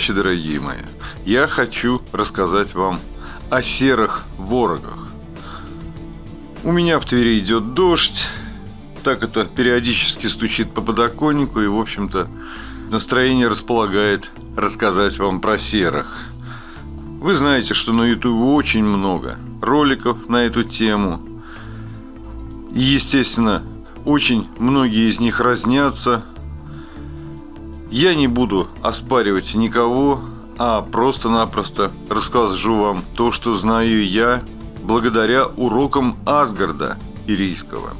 передаче, дорогие мои, я хочу рассказать вам о серых ворогах. У меня в Твери идет дождь, так это периодически стучит по подоконнику, и, в общем-то, настроение располагает рассказать вам про серых. Вы знаете, что на YouTube очень много роликов на эту тему. И, естественно, очень многие из них разнятся. Я не буду оспаривать никого, а просто-напросто расскажу вам то, что знаю я, благодаря урокам Асгарда Ирийского.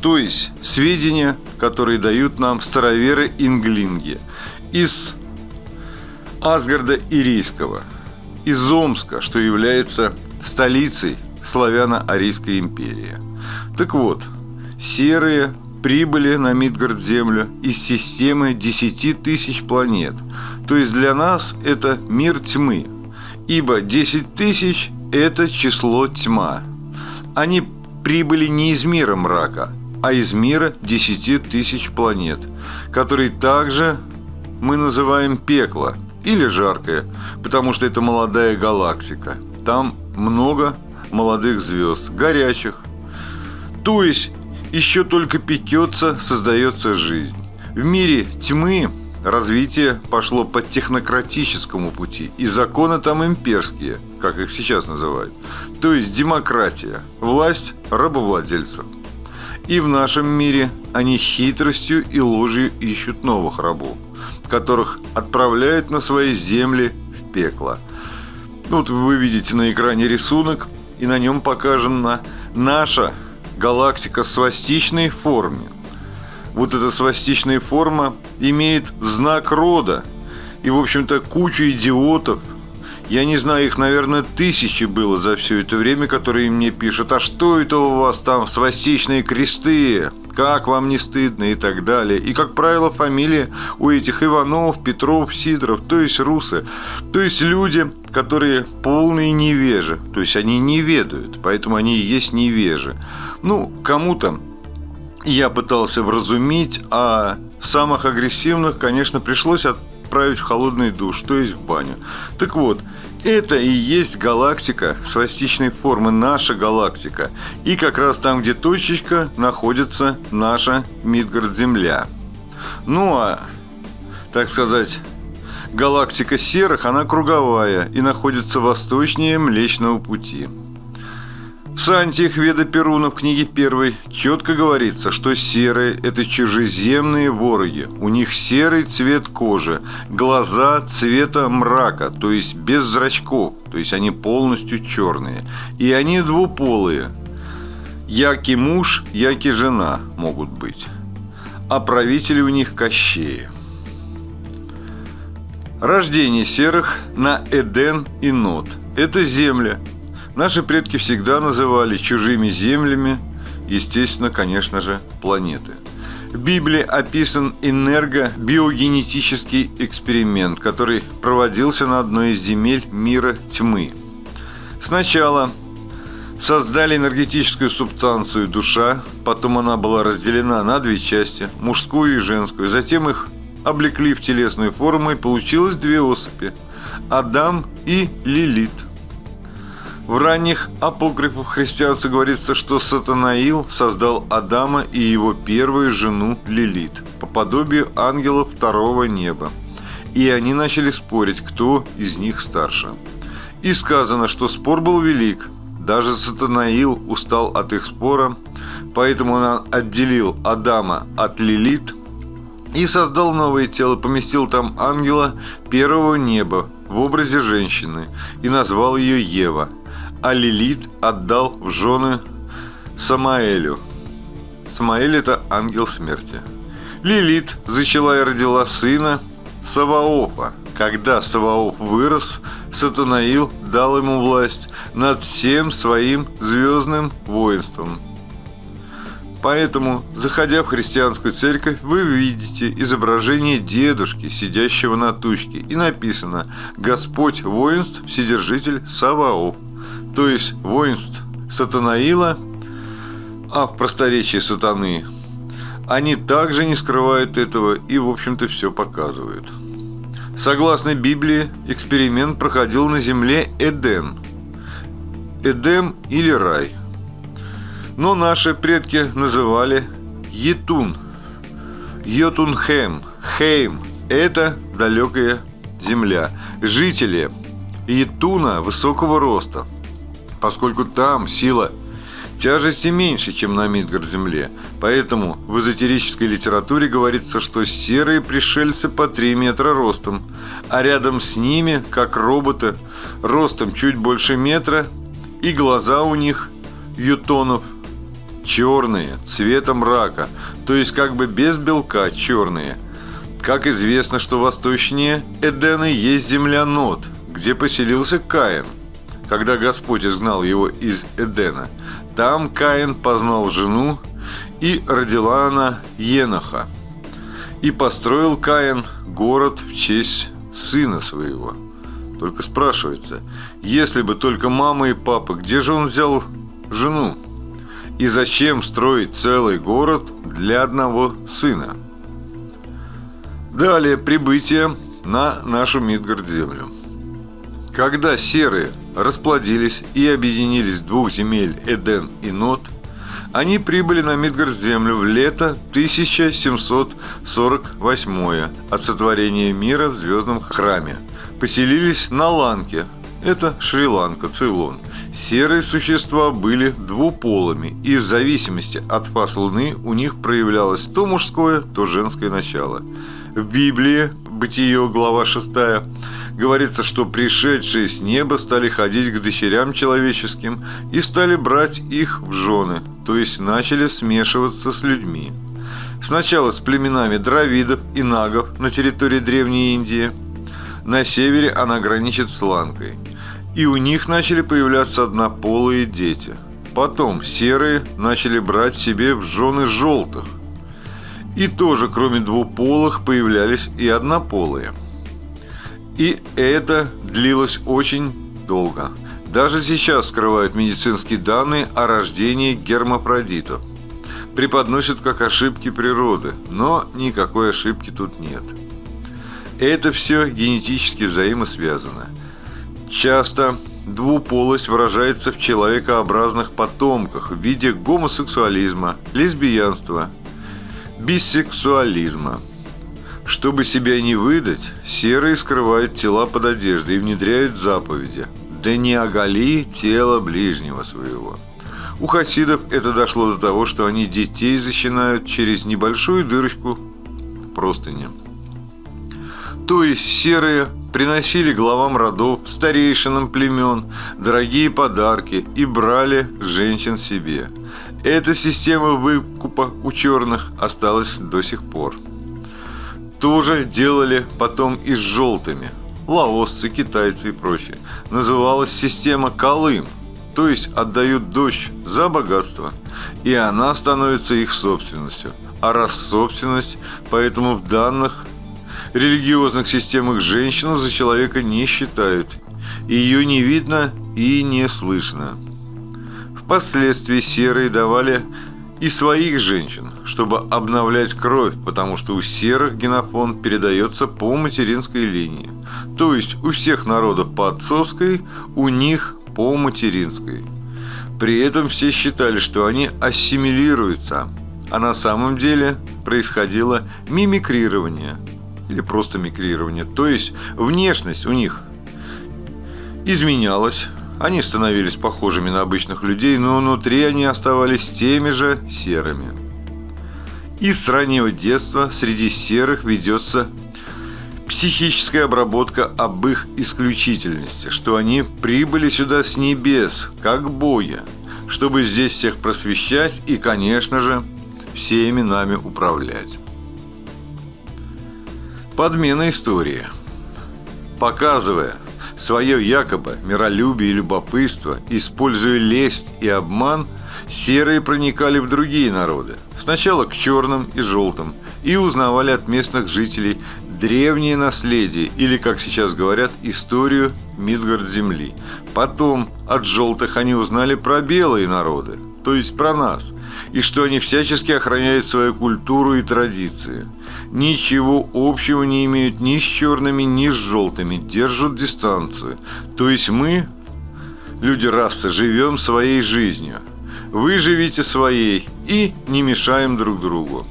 То есть сведения, которые дают нам староверы инглинги из Асгарда Ирийского, из Омска, что является столицей славяно-арийской империи. Так вот, серые прибыли на Мидгард-Землю из системы 10 тысяч планет. То есть для нас это мир тьмы, ибо 10 тысяч – это число тьма. Они прибыли не из мира мрака, а из мира 10 тысяч планет, который также мы называем пекло или жаркое, потому что это молодая галактика. Там много молодых звезд, горячих. То есть еще только пекется, создается жизнь. В мире тьмы развитие пошло по технократическому пути, и законы там имперские, как их сейчас называют. То есть демократия, власть рабовладельцев. И в нашем мире они хитростью и ложью ищут новых рабов, которых отправляют на свои земли в пекло. Вот вы видите на экране рисунок, и на нем показана наша галактика в свастичной форме. Вот эта свастичная форма имеет знак рода. И, в общем-то, кучу идиотов, я не знаю, их, наверное, тысячи было за все это время, которые мне пишут, а что это у вас там, свастичные кресты, как вам не стыдно и так далее. И, как правило, фамилии у этих Иванов, Петров, Сидоров, то есть русы, то есть люди, которые полные невежи, то есть они не ведают, поэтому они и есть невежи. Ну, кому-то я пытался вразумить, а самых агрессивных, конечно, пришлось отправить в холодный душ, то есть в баню. Так вот, это и есть галактика свастичной формы, наша галактика. И как раз там, где точечка, находится наша Мидгард-Земля. Ну а, так сказать, галактика серых, она круговая и находится восточнее Млечного Пути. В Сантиях Веда Перуна в книге первой четко говорится, что серые – это чужеземные вороги. У них серый цвет кожи, глаза цвета мрака, то есть без зрачков, то есть они полностью черные. И они двуполые. Яки муж, яки жена могут быть. А правители у них кощеи. Рождение серых на Эден и Нот – это земля, Наши предки всегда называли чужими землями, естественно, конечно же, планеты. В Библии описан энергобиогенетический эксперимент, который проводился на одной из земель мира тьмы. Сначала создали энергетическую субстанцию душа, потом она была разделена на две части, мужскую и женскую, затем их облекли в телесную форму и получилось две особи – Адам и Лилит – в ранних апокрифах христианства говорится, что Сатанаил создал Адама и его первую жену Лилит по подобию ангелов второго неба. И они начали спорить, кто из них старше. И сказано, что спор был велик. Даже Сатанаил устал от их спора, поэтому он отделил Адама от Лилит и создал новое тело, поместил там ангела первого неба в образе женщины и назвал ее Ева – а Лилит отдал в жены Самаэлю. Самаэль – это ангел смерти. Лилит зачала и родила сына Саваофа. Когда Саваоф вырос, Сатанаил дал ему власть над всем своим звездным воинством. Поэтому, заходя в христианскую церковь, вы видите изображение дедушки, сидящего на тучке, и написано «Господь воинств, Вседержитель Саваоф» то есть воинств Сатанаила, а в просторечии сатаны, они также не скрывают этого и, в общем-то, все показывают. Согласно Библии, эксперимент проходил на земле Эдем. Эдем или рай. Но наши предки называли Етун. Йотунхем. Хейм. Это далекая земля. Жители Етуна высокого роста, поскольку там сила тяжести меньше, чем на Мидгард-Земле. Поэтому в эзотерической литературе говорится, что серые пришельцы по 3 метра ростом, а рядом с ними, как роботы, ростом чуть больше метра, и глаза у них, ютонов, черные, цветом рака, то есть как бы без белка черные. Как известно, что восточнее Эдена есть земля Нот, где поселился Каин, когда Господь изгнал его из Эдена – там Каин познал жену, и родила она Еноха. И построил Каин город в честь сына своего. Только спрашивается, если бы только мама и папа, где же он взял жену? И зачем строить целый город для одного сына? Далее прибытие на нашу Мидгард-землю. Когда серые расплодились и объединились двух земель Эден и Нот, они прибыли на Мидгард-землю в лето 1748 от сотворения мира в Звездном храме. Поселились на Ланке, это Шри-Ланка, Цейлон. Серые существа были двуполыми, и в зависимости от фаз Луны у них проявлялось то мужское, то женское начало. В Библии, Бытие, глава 6, говорится, что пришедшие с неба стали ходить к дочерям человеческим и стали брать их в жены, то есть начали смешиваться с людьми. Сначала с племенами дравидов и нагов на территории Древней Индии. На севере она граничит с Ланкой. И у них начали появляться однополые дети. Потом серые начали брать себе в жены желтых. И тоже, кроме двуполых, появлялись и однополые – и это длилось очень долго. Даже сейчас скрывают медицинские данные о рождении гермафродитов. Преподносят как ошибки природы, но никакой ошибки тут нет. Это все генетически взаимосвязано. Часто двуполость выражается в человекообразных потомках в виде гомосексуализма, лесбиянства, бисексуализма – чтобы себя не выдать, серые скрывают тела под одеждой и внедряют заповеди. Да не оголи тело ближнего своего. У хасидов это дошло до того, что они детей защищают через небольшую дырочку в простыне. То есть серые приносили главам родов, старейшинам племен, дорогие подарки и брали женщин себе. Эта система выкупа у черных осталась до сих пор тоже делали потом и с желтыми. Лаосцы, китайцы и прочее. Называлась система Колым, то есть отдают дочь за богатство, и она становится их собственностью. А раз собственность, поэтому в данных религиозных системах женщину за человека не считают. Ее не видно и не слышно. Впоследствии серые давали и своих женщин, чтобы обновлять кровь, потому что у серых генофонд передается по материнской линии. То есть у всех народов по отцовской, у них по материнской. При этом все считали, что они ассимилируются, а на самом деле происходило мимикрирование или просто микрирование, то есть внешность у них изменялась, они становились похожими на обычных людей, но внутри они оставались теми же серыми. И с раннего детства среди серых ведется психическая обработка об их исключительности, что они прибыли сюда с небес, как боги, чтобы здесь всех просвещать и, конечно же, всеми нами управлять. Подмена истории. Показывая, свое якобы миролюбие и любопытство, используя лесть и обман, серые проникали в другие народы, сначала к черным и желтым, и узнавали от местных жителей древнее наследие, или, как сейчас говорят, историю Мидгард-Земли. Потом от желтых они узнали про белые народы, то есть про нас, и что они всячески охраняют свою культуру и традиции. Ничего общего не имеют ни с черными, ни с желтыми, держат дистанцию. То есть мы, люди расы, живем своей жизнью. Вы живите своей и не мешаем друг другу.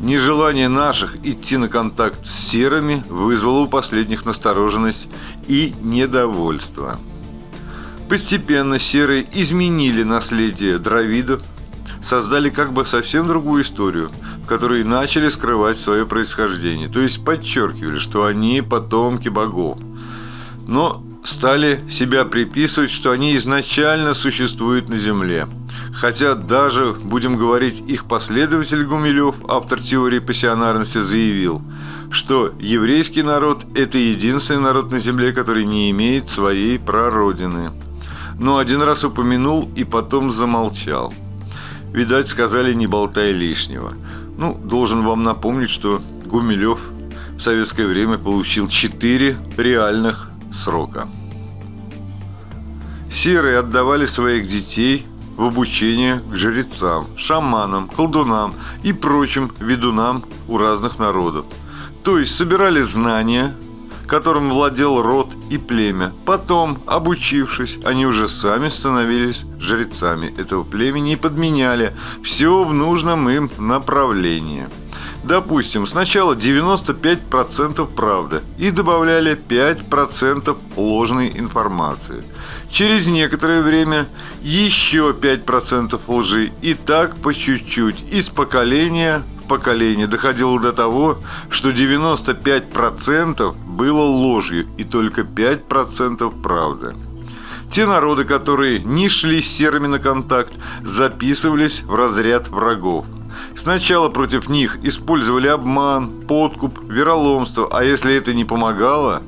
Нежелание наших идти на контакт с серыми вызвало у последних настороженность и недовольство. Постепенно серые изменили наследие дровидов, создали как бы совсем другую историю, в которой начали скрывать свое происхождение, то есть подчеркивали, что они потомки богов. Но стали себя приписывать, что они изначально существуют на Земле – Хотя даже, будем говорить, их последователь Гумилев, автор теории пассионарности, заявил, что еврейский народ – это единственный народ на земле, который не имеет своей прародины. Но один раз упомянул и потом замолчал. Видать, сказали «не болтай лишнего». Ну, должен вам напомнить, что Гумилев в советское время получил 4 реальных срока. Серые отдавали своих детей – в обучение к жрецам, шаманам, колдунам и прочим ведунам у разных народов. То есть собирали знания, которым владел род и племя. Потом, обучившись, они уже сами становились жрецами этого племени и подменяли все в нужном им направлении. Допустим, сначала 95% правды и добавляли 5% ложной информации. Через некоторое время еще 5% лжи и так по чуть-чуть, из поколения в поколение доходило до того, что 95% было ложью и только 5% правды. Те народы, которые не шли с серыми на контакт, записывались в разряд врагов. Сначала против них использовали обман, подкуп, вероломство, а если это не помогало,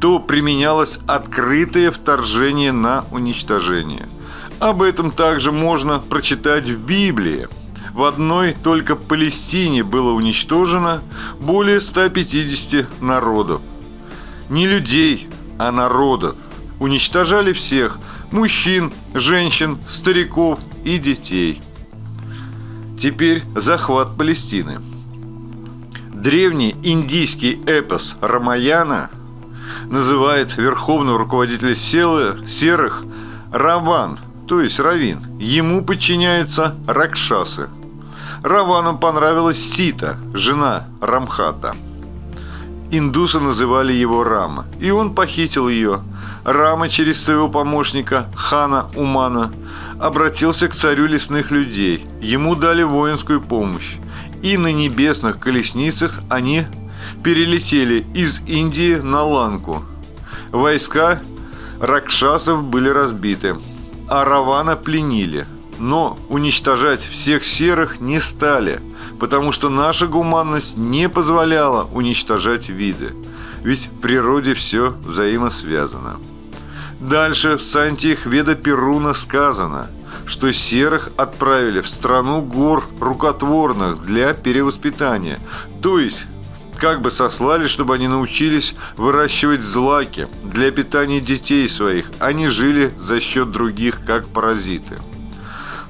то применялось открытое вторжение на уничтожение. Об этом также можно прочитать в Библии. В одной только Палестине было уничтожено более 150 народов. Не людей, а народов. Уничтожали всех – мужчин, женщин, стариков и детей – Теперь захват Палестины. Древний индийский эпос Рамаяна называет верховного руководителя силы серых Раван, то есть Равин. Ему подчиняются Ракшасы. Равану понравилась Сита, жена Рамхата. Индусы называли его Рама, и он похитил ее. Рама через своего помощника Хана Умана – обратился к царю лесных людей. Ему дали воинскую помощь. И на небесных колесницах они перелетели из Индии на Ланку. Войска ракшасов были разбиты, а Равана пленили. Но уничтожать всех серых не стали, потому что наша гуманность не позволяла уничтожать виды. Ведь в природе все взаимосвязано. Дальше в Сантиях Веда Перуна сказано, что серых отправили в страну гор рукотворных для перевоспитания. То есть, как бы сослали, чтобы они научились выращивать злаки для питания детей своих, они жили за счет других, как паразиты.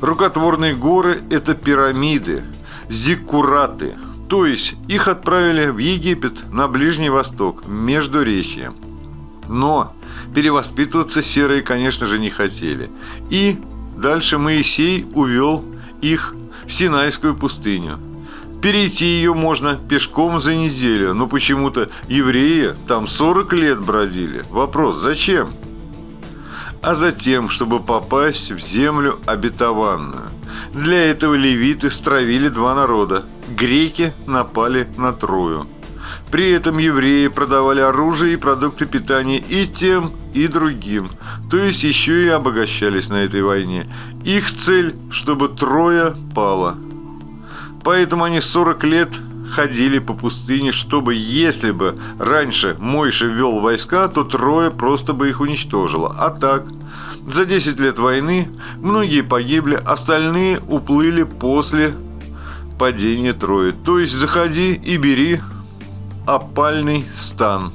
Рукотворные горы – это пирамиды, зиккураты, то есть их отправили в Египет, на Ближний Восток, между речьем. Но перевоспитываться серые, конечно же, не хотели. И дальше Моисей увел их в Синайскую пустыню. Перейти ее можно пешком за неделю, но почему-то евреи там 40 лет бродили. Вопрос, зачем? А затем, чтобы попасть в землю обетованную. Для этого левиты стравили два народа. Греки напали на Трою. При этом евреи продавали оружие и продукты питания и тем, и другим, то есть еще и обогащались на этой войне. Их цель, чтобы Троя пала. Поэтому они 40 лет ходили по пустыне, чтобы, если бы раньше Мойша вел войска, то Троя просто бы их уничтожила. А так, за 10 лет войны многие погибли, остальные уплыли после падения Трои. То есть заходи и бери опальный стан.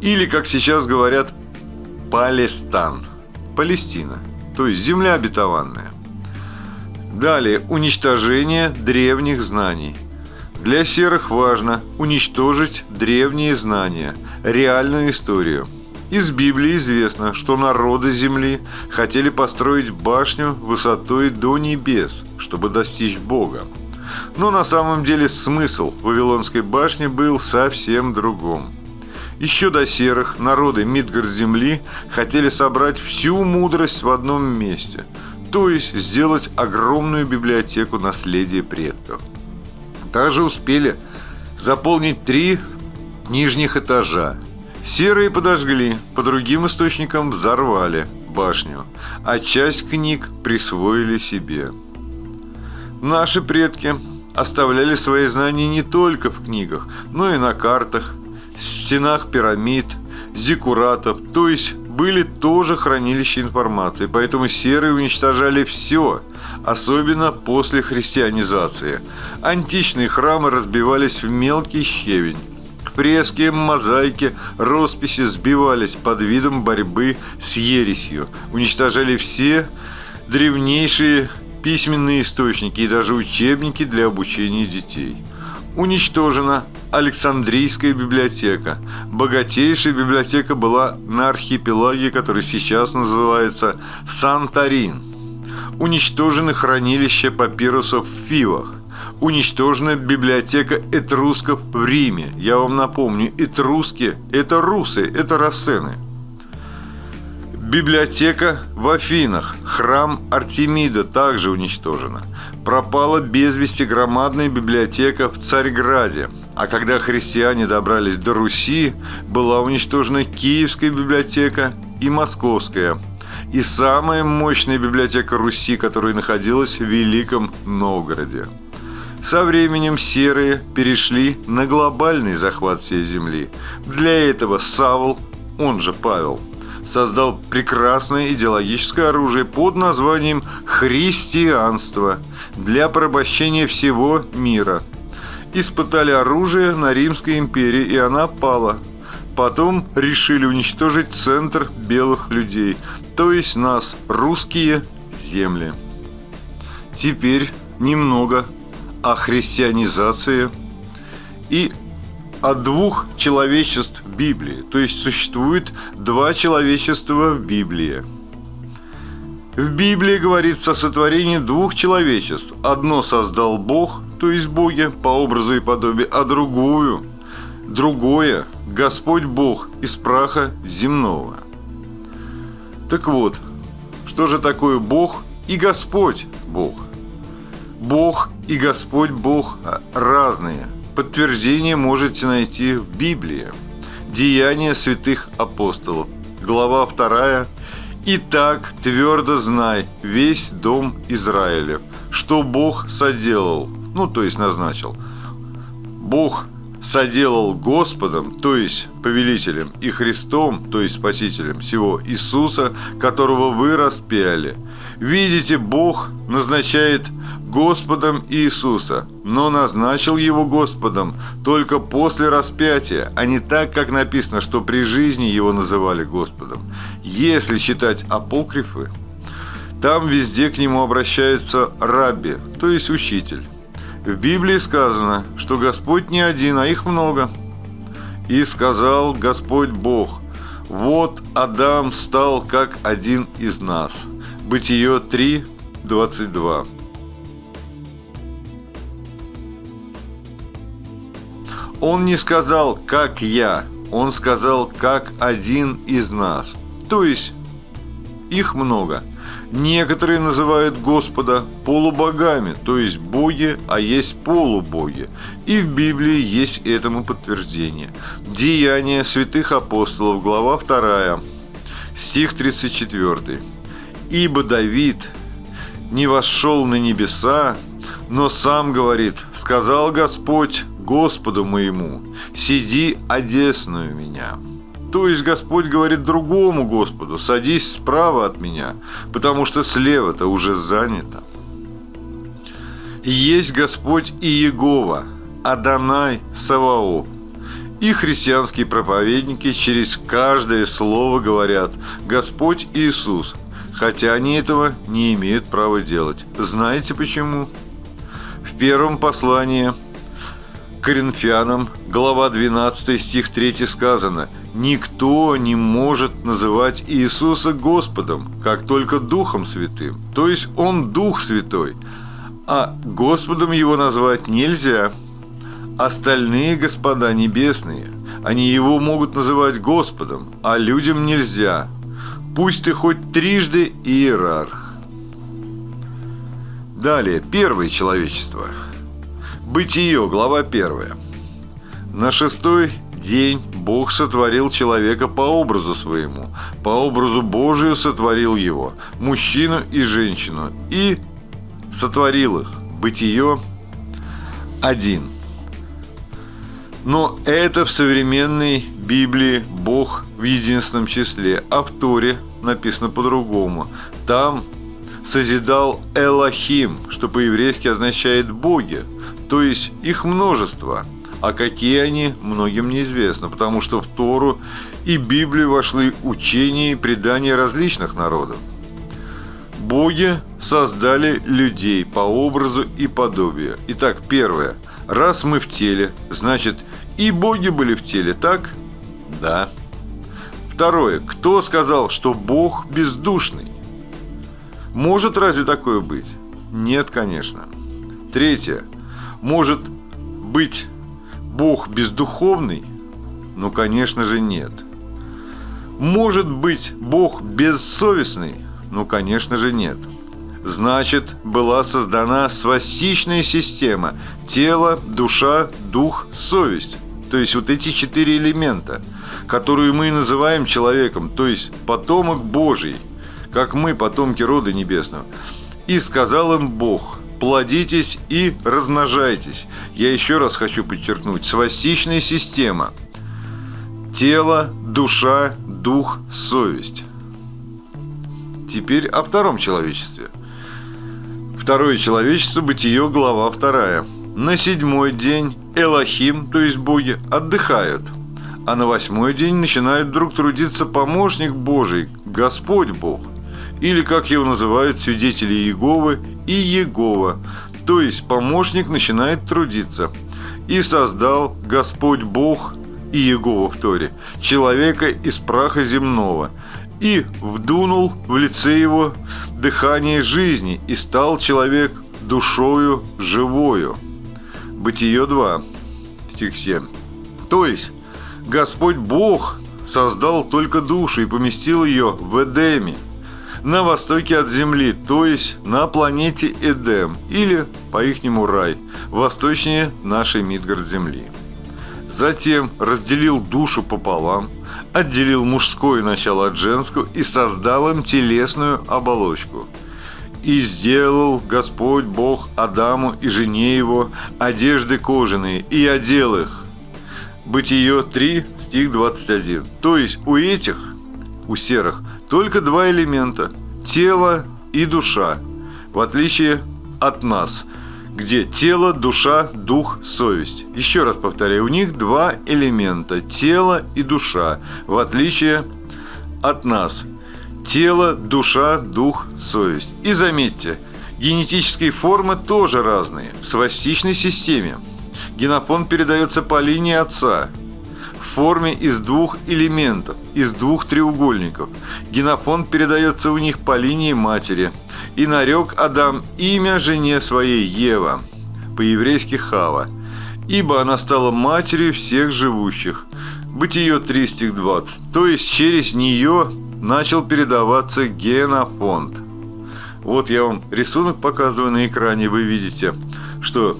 Или, как сейчас говорят, Палестан. Палестина, то есть земля обетованная. Далее, уничтожение древних знаний. Для серых важно уничтожить древние знания, реальную историю. Из Библии известно, что народы Земли хотели построить башню высотой до небес, чтобы достичь Бога. Но на самом деле смысл Вавилонской башни был совсем другом. Еще до серых народы Мидгард Земли хотели собрать всю мудрость в одном месте, то есть сделать огромную библиотеку наследия предков. Также успели заполнить три нижних этажа. Серые подожгли, по другим источникам взорвали башню, а часть книг присвоили себе. Наши предки оставляли свои знания не только в книгах, но и на картах, стенах пирамид, зиккуратов, то есть были тоже хранилища информации, поэтому серые уничтожали все, особенно после христианизации. Античные храмы разбивались в мелкий щебень. Фрески, мозаики, росписи сбивались под видом борьбы с ересью, уничтожали все древнейшие письменные источники и даже учебники для обучения детей. Уничтожена Александрийская библиотека. Богатейшая библиотека была на архипелаге, который сейчас называется Санторин. Уничтожены хранилища папирусов в Фивах. Уничтожена библиотека этрусков в Риме. Я вам напомню, этруски – это русы, это рассены. Библиотека в Афинах, храм Артемида также уничтожена. Пропала без вести громадная библиотека в Царьграде. А когда христиане добрались до Руси, была уничтожена Киевская библиотека и Московская. И самая мощная библиотека Руси, которая находилась в Великом Новгороде. Со временем серые перешли на глобальный захват всей земли. Для этого Савл, он же Павел – создал прекрасное идеологическое оружие под названием «христианство» для порабощения всего мира. Испытали оружие на Римской империи, и она пала. Потом решили уничтожить центр белых людей, то есть нас, русские земли. Теперь немного о христианизации и от двух человечеств Библии. То есть существует два человечества в Библии. В Библии говорится о сотворении двух человечеств. Одно создал Бог, то есть боги, по образу и подобию, а другую, другое – Господь Бог из праха земного. Так вот, что же такое Бог и Господь Бог? Бог и Господь Бог разные – Подтверждение можете найти в Библии. Деяния святых апостолов. Глава 2. «Итак, твердо знай, весь дом Израилев, что Бог соделал». Ну, то есть назначил. Бог соделал Господом, то есть повелителем, и Христом, то есть Спасителем всего Иисуса, которого вы распяли. Видите, Бог назначает Господом Иисуса, но назначил его Господом только после распятия, а не так, как написано, что при жизни его называли Господом. Если читать апокрифы, там везде к нему обращаются рабби, то есть учитель. В Библии сказано, что Господь не один, а их много. И сказал Господь Бог, вот Адам стал как один из нас. Бытие 3, 22. Он не сказал «как я», он сказал «как один из нас». То есть их много. Некоторые называют Господа полубогами, то есть боги, а есть полубоги. И в Библии есть этому подтверждение. Деяния святых апостолов, глава 2, стих 34. «Ибо Давид не вошел на небеса, но сам говорит, сказал Господь, Господу моему, сиди одесную меня». То есть Господь говорит другому Господу, садись справа от меня, потому что слева-то уже занято. Есть Господь и Егова, Адонай Саваоф. И христианские проповедники через каждое слово говорят «Господь Иисус», хотя они этого не имеют права делать. Знаете почему? В первом послании Коринфянам, глава 12, стих 3 сказано «Никто не может называть Иисуса Господом, как только Духом Святым». То есть Он Дух Святой, а Господом Его назвать нельзя. Остальные господа небесные, они Его могут называть Господом, а людям нельзя. Пусть ты хоть трижды иерарх. Далее, первое человечество – Бытие, глава 1. На шестой день Бог сотворил человека по образу своему, по образу Божию сотворил его, мужчину и женщину, и сотворил их. Бытие 1. Но это в современной Библии Бог в единственном числе, а в Торе написано по-другому. Там созидал Элохим, что по-еврейски означает «боги», то есть их множество. А какие они, многим неизвестно, потому что в Тору и Библию вошли учения и предания различных народов. Боги создали людей по образу и подобию. Итак, первое. Раз мы в теле, значит и боги были в теле, так? Да. Второе. Кто сказал, что Бог бездушный? Может разве такое быть? Нет, конечно. Третье. Может быть Бог бездуховный? Ну, конечно же, нет. Может быть Бог бессовестный? Ну, конечно же, нет. Значит, была создана свастичная система – тело, душа, дух, совесть. То есть вот эти четыре элемента, которые мы называем человеком, то есть потомок Божий, как мы, потомки рода небесного. И сказал им Бог – плодитесь и размножайтесь. Я еще раз хочу подчеркнуть, свастичная система. Тело, душа, дух, совесть. Теперь о втором человечестве. Второе человечество, бытие, глава вторая. На седьмой день Элохим, то есть боги, отдыхают. А на восьмой день начинает вдруг трудиться помощник Божий, Господь Бог или, как его называют свидетели Иеговы, и Егова, то есть помощник начинает трудиться. «И создал Господь Бог и Егова в Торе, человека из праха земного, и вдунул в лице его дыхание жизни, и стал человек душою живою». Бытие 2, стих 7. То есть, Господь Бог создал только душу и поместил ее в Эдеме – на востоке от Земли, то есть на планете Эдем, или по-ихнему рай, восточнее нашей Мидгард-Земли. Затем разделил душу пополам, отделил мужское начало от женского и создал им телесную оболочку. И сделал Господь Бог Адаму и жене его одежды кожаные, и одел их. Бытие 3, стих 21. То есть у этих, у серых, только два элемента – тело и душа, в отличие от нас, где тело, душа, дух, совесть. Еще раз повторяю, у них два элемента – тело и душа, в отличие от нас. Тело, душа, дух, совесть. И заметьте, генетические формы тоже разные. В свастичной системе генофонд передается по линии отца – форме из двух элементов, из двух треугольников. Генофонд передается у них по линии матери. И нарек Адам имя жене своей Ева, по-еврейски Хава, ибо она стала матерью всех живущих. Бытие 3 стих 20. То есть через нее начал передаваться генофонд. Вот я вам рисунок показываю на экране, вы видите, что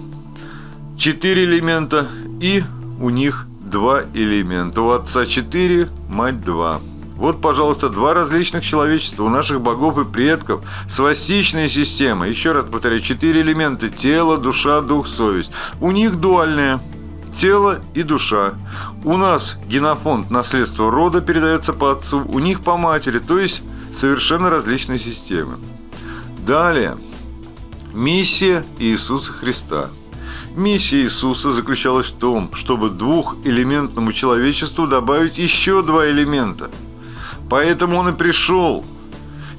четыре элемента и у них два элемента. У отца четыре, мать два. Вот, пожалуйста, два различных человечества у наших богов и предков. Свастичная система. Еще раз повторяю, четыре элемента. Тело, душа, дух, совесть. У них дуальная. Тело и душа. У нас генофонд наследства рода передается по отцу, у них по матери, то есть совершенно различные системы. Далее. Миссия Иисуса Христа – Миссия Иисуса заключалась в том, чтобы двухэлементному человечеству добавить еще два элемента. Поэтому он и пришел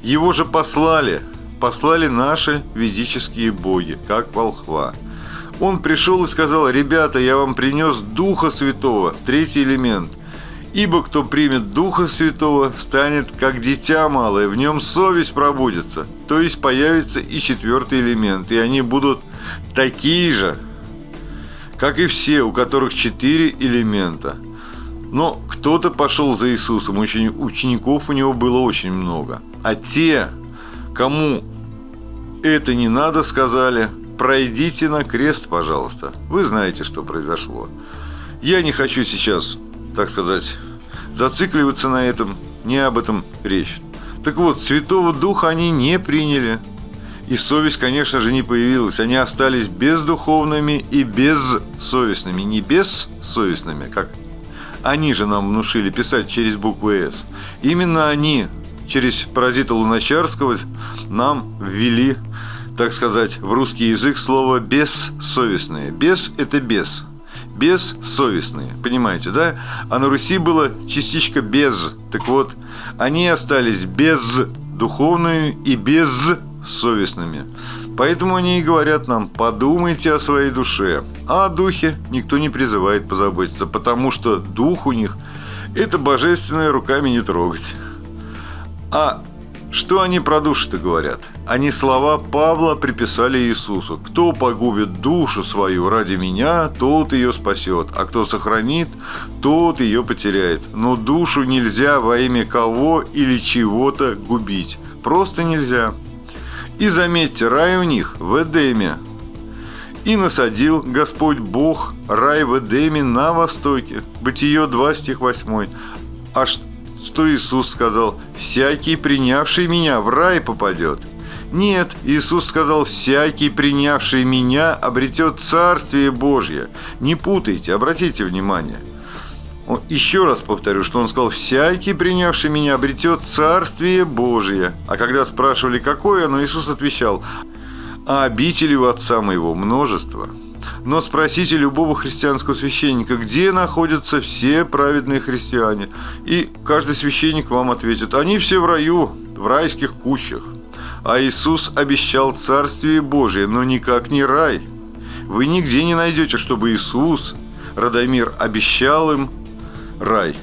Его же послали, послали наши ведические боги, как волхва. Он пришел и сказал, ребята, я вам принес Духа Святого, третий элемент. Ибо кто примет Духа Святого, станет как дитя малое, в нем совесть пробудется. То есть появится и четвертый элемент, и они будут такие же, как и все, у которых четыре элемента. Но кто-то пошел за Иисусом, учеников у него было очень много. А те, кому это не надо, сказали, пройдите на крест, пожалуйста. Вы знаете, что произошло. Я не хочу сейчас, так сказать, зацикливаться на этом, не об этом речь. Так вот, Святого Духа они не приняли. И совесть, конечно же, не появилась. Они остались бездуховными и бессовестными. Не бессовестными, как они же нам внушили писать через букву «С». Именно они через паразита Луначарского нам ввели, так сказать, в русский язык слово «бессовестные». «Бес» – это «без». Бессовестные, понимаете, да? А на Руси было частичка «без». Так вот, они остались бездуховными и бессовестными. Поэтому они и говорят нам, подумайте о своей душе. А о духе никто не призывает позаботиться, потому что дух у них – это божественное руками не трогать. А что они про душу-то говорят? Они слова Павла приписали Иисусу. «Кто погубит душу свою ради меня, тот ее спасет, а кто сохранит, тот ее потеряет». Но душу нельзя во имя кого или чего-то губить. Просто нельзя. И заметьте, рай у них в Эдеме. И насадил Господь Бог рай в Эдеме на востоке. Бытие 2, стих 8. А что Иисус сказал, «Всякий, принявший меня, в рай попадет». Нет, Иисус сказал, «Всякий, принявший меня, обретет Царствие Божье». Не путайте, обратите внимание. Еще раз повторю, что он сказал, «Всякий, принявший меня, обретет Царствие Божие». А когда спрашивали, какое оно, Иисус отвечал, «А обители у Отца моего множество». Но спросите любого христианского священника, где находятся все праведные христиане. И каждый священник вам ответит, они все в раю, в райских кущах. А Иисус обещал Царствие Божие, но никак не рай. Вы нигде не найдете, чтобы Иисус, Радомир, обещал им рай.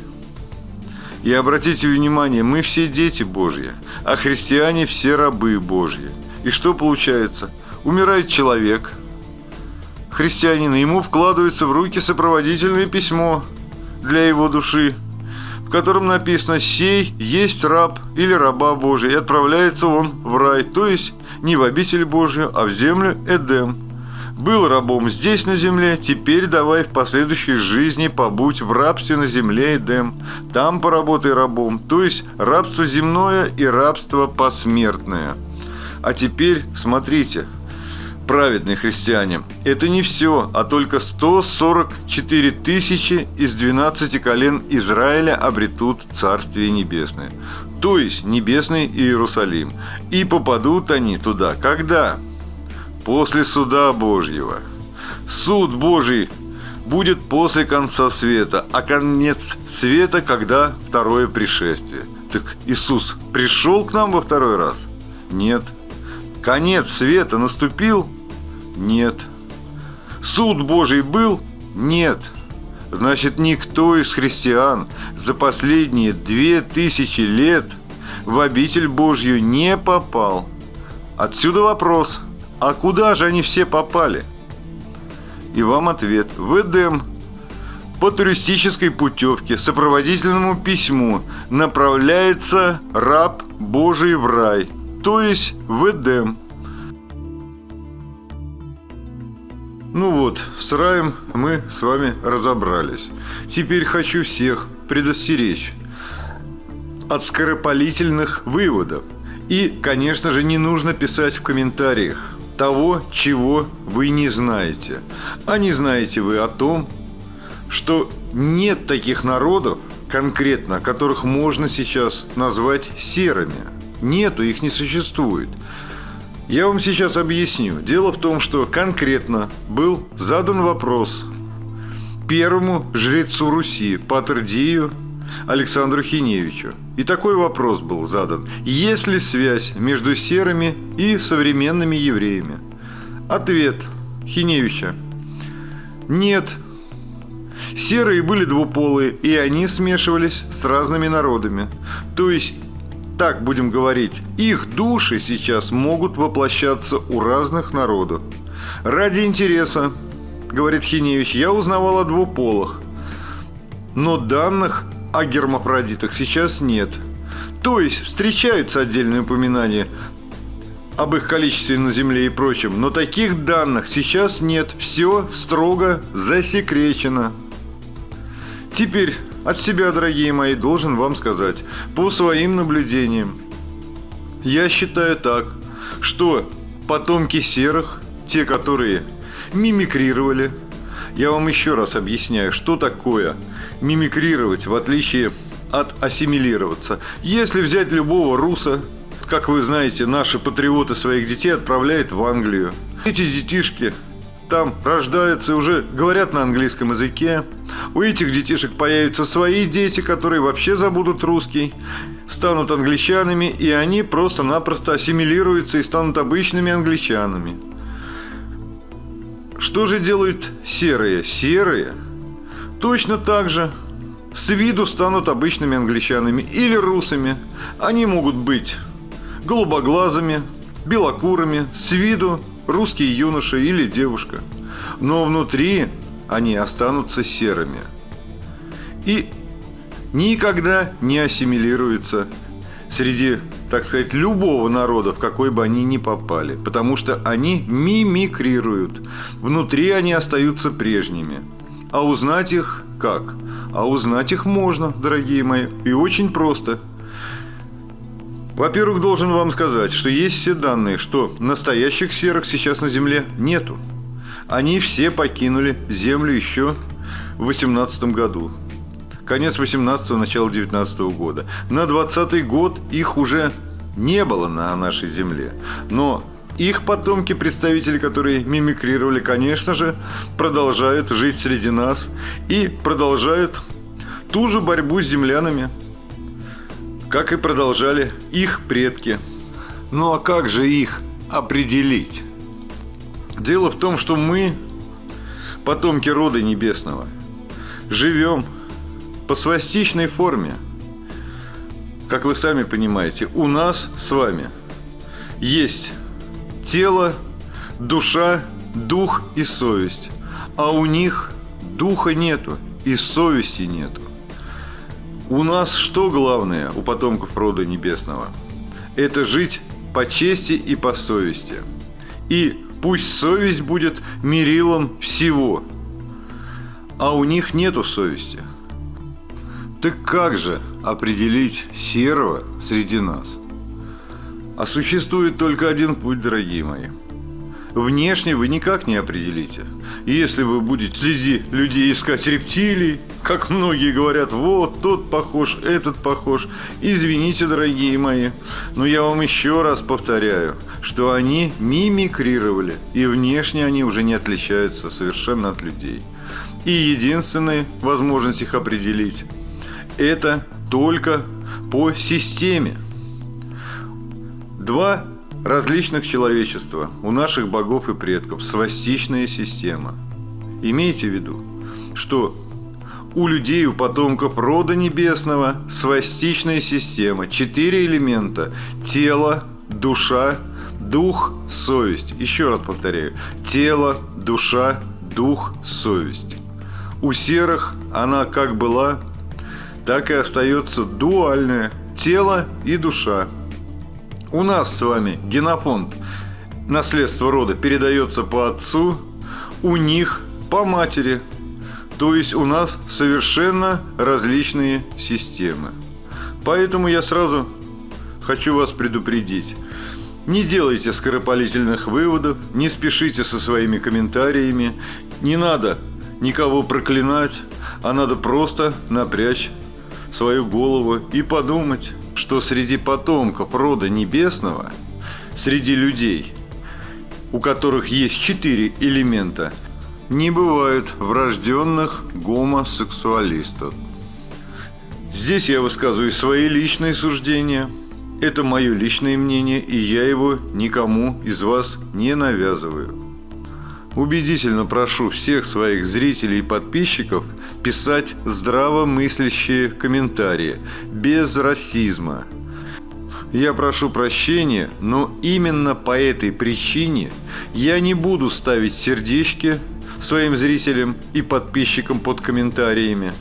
И обратите внимание, мы все дети Божьи, а христиане все рабы Божьи. И что получается? Умирает человек – христианина, ему вкладывается в руки сопроводительное письмо для его души, в котором написано «Сей есть раб или раба Божия», и отправляется он в рай, то есть не в обитель Божию, а в землю Эдем. Был рабом здесь на земле, теперь давай в последующей жизни побудь в рабстве на земле Эдем. Там поработай рабом, то есть рабство земное и рабство посмертное. А теперь смотрите – праведные христиане. Это не все, а только 144 тысячи из 12 колен Израиля обретут Царствие Небесное, то есть Небесный Иерусалим. И попадут они туда. Когда? После суда Божьего. Суд Божий будет после конца света, а конец света, когда второе пришествие. Так Иисус пришел к нам во второй раз? Нет. Конец света наступил? Нет. Суд Божий был? Нет. Значит, никто из христиан за последние две тысячи лет в обитель Божью не попал. Отсюда вопрос, а куда же они все попали? И вам ответ. В Эдем по туристической путевке, сопроводительному письму направляется раб Божий в рай, то есть в Эдем. Ну вот, с раем мы с вами разобрались. Теперь хочу всех предостеречь от скоропалительных выводов. И, конечно же, не нужно писать в комментариях того, чего вы не знаете. А не знаете вы о том, что нет таких народов, конкретно, которых можно сейчас назвать серыми. Нету, их не существует. Я вам сейчас объясню. Дело в том, что конкретно был задан вопрос первому жрецу Руси, Патрдию Александру Хиневичу. И такой вопрос был задан. Есть ли связь между серыми и современными евреями? Ответ Хиневича. Нет. Серые были двуполые, и они смешивались с разными народами. То есть так будем говорить, их души сейчас могут воплощаться у разных народов. Ради интереса, говорит Хиневич, я узнавал о двуполых. Но данных о гермафродитах сейчас нет. То есть встречаются отдельные упоминания об их количестве на Земле и прочем, но таких данных сейчас нет. Все строго засекречено. Теперь от себя, дорогие мои, должен вам сказать, по своим наблюдениям, я считаю так, что потомки серых, те, которые мимикрировали, я вам еще раз объясняю, что такое мимикрировать, в отличие от ассимилироваться. Если взять любого руса, как вы знаете, наши патриоты своих детей отправляют в Англию. Эти детишки там рождаются уже говорят на английском языке. У этих детишек появятся свои дети, которые вообще забудут русский, станут англичанами, и они просто-напросто ассимилируются и станут обычными англичанами. Что же делают серые? Серые точно так же с виду станут обычными англичанами или русами. Они могут быть голубоглазыми, белокурыми, с виду русский юноша или девушка. Но внутри они останутся серыми. И никогда не ассимилируются среди, так сказать, любого народа, в какой бы они ни попали. Потому что они мимикрируют. Внутри они остаются прежними. А узнать их как? А узнать их можно, дорогие мои, и очень просто – во-первых, должен вам сказать, что есть все данные, что настоящих серых сейчас на Земле нету. Они все покинули Землю еще в 18 году. Конец 18 начало 19 года. На 20 год их уже не было на нашей Земле. Но их потомки, представители, которые мимикрировали, конечно же, продолжают жить среди нас и продолжают ту же борьбу с землянами – как и продолжали их предки. Ну а как же их определить? Дело в том, что мы, потомки рода небесного, живем по свастичной форме. Как вы сами понимаете, у нас с вами есть тело, душа, дух и совесть. А у них духа нету и совести нету. У нас что главное, у потомков рода небесного? Это жить по чести и по совести. И пусть совесть будет мерилом всего. А у них нету совести. Так как же определить серого среди нас? А существует только один путь, дорогие мои – внешне вы никак не определите. Если вы будете среди людей искать рептилий, как многие говорят, вот тот похож, этот похож, извините, дорогие мои, но я вам еще раз повторяю, что они мимикрировали, и внешне они уже не отличаются совершенно от людей. И единственная возможность их определить – это только по системе. Два различных человечества, у наших богов и предков, свастичная система. Имейте в виду, что у людей, у потомков рода небесного свастичная система. Четыре элемента. Тело, душа, дух, совесть. Еще раз повторяю. Тело, душа, дух, совесть. У серых она как была, так и остается дуальная. Тело и душа. У нас с вами генофонд наследство рода передается по отцу, у них по матери. То есть у нас совершенно различные системы. Поэтому я сразу хочу вас предупредить. Не делайте скоропалительных выводов, не спешите со своими комментариями, не надо никого проклинать, а надо просто напрячь свою голову и подумать, что среди потомков рода небесного, среди людей, у которых есть четыре элемента, не бывает врожденных гомосексуалистов. Здесь я высказываю свои личные суждения. Это мое личное мнение, и я его никому из вас не навязываю. Убедительно прошу всех своих зрителей и подписчиков писать здравомыслящие комментарии, без расизма. Я прошу прощения, но именно по этой причине я не буду ставить сердечки своим зрителям и подписчикам под комментариями.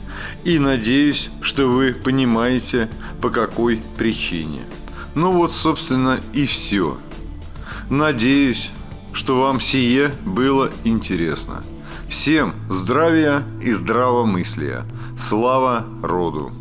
И надеюсь, что вы понимаете, по какой причине. Ну вот, собственно, и все. Надеюсь, что вам сие было интересно. Всем здравия и здравомыслия. Слава роду!